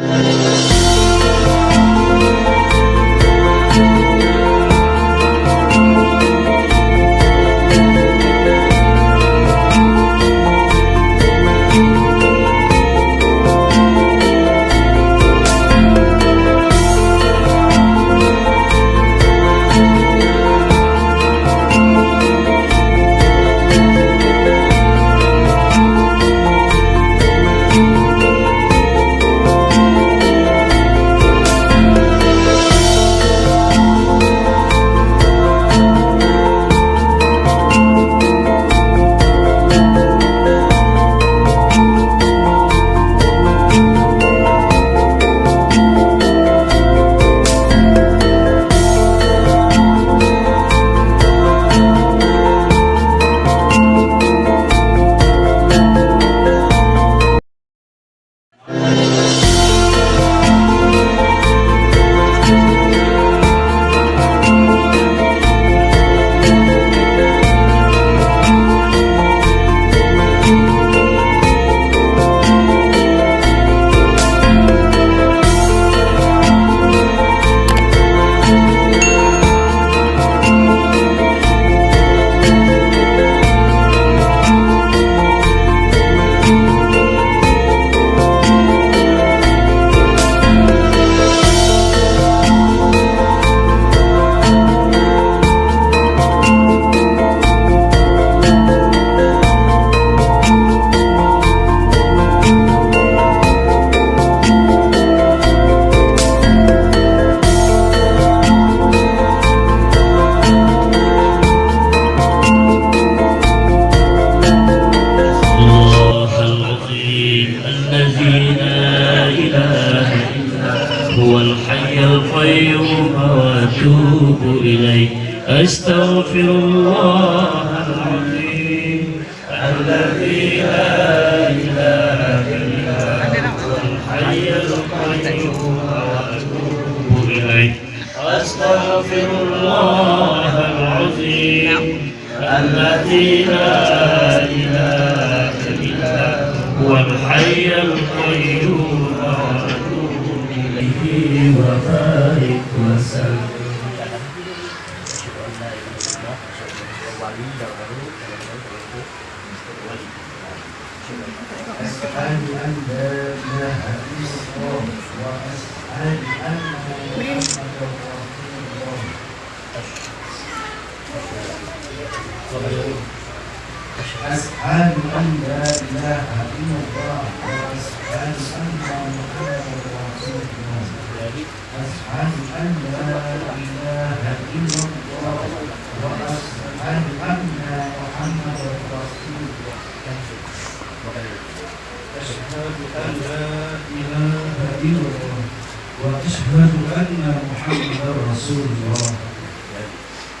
you. أستغفر الله العظيم. الذي لا إله إلا هو الحي القيوم وأتوب إليه. أستغفر الله العظيم الذي لا إله أشهد أن لا إله إلا الله وأشهد أن محمدا رسول الله أشهد أن لا إله إلا الله وأشهد أن محمدا رسول الله أشهد أن لا إله إلا إله إلا الله وأشهد أن محمدا رسول الله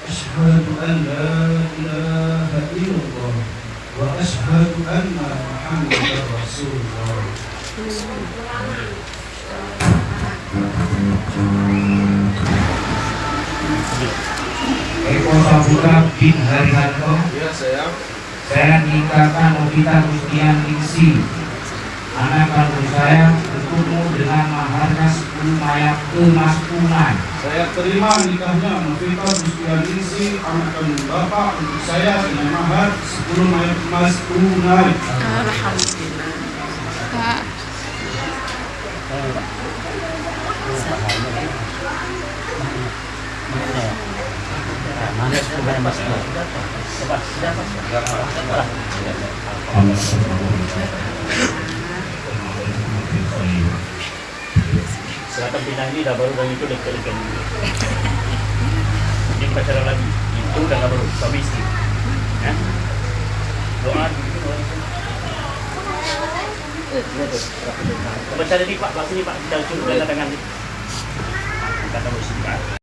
أشهد أن لا إله إلا الله وأشهد أن محمدا رسول الله Eko Saputra bin Harihanto Ya sayang. Saya nikahkan Novita Mustian Ningsi Anak kandung saya bertemu dengan maharnya 10 mayat emas tunai Saya terima nikahnya Novita Mustian Ningsi anak kandung bapak untuk saya dengan mahar 10 mayat emas tunai. Alhamdulillah. Kak, Silakan ini dah baru dan itu dekat-dekat ini. Ini pacaran lagi. Itu dah baru suami istri. Ya? Doa. Baca ini Pak, pas ini Pak kita dengan tangan. Sini Pak.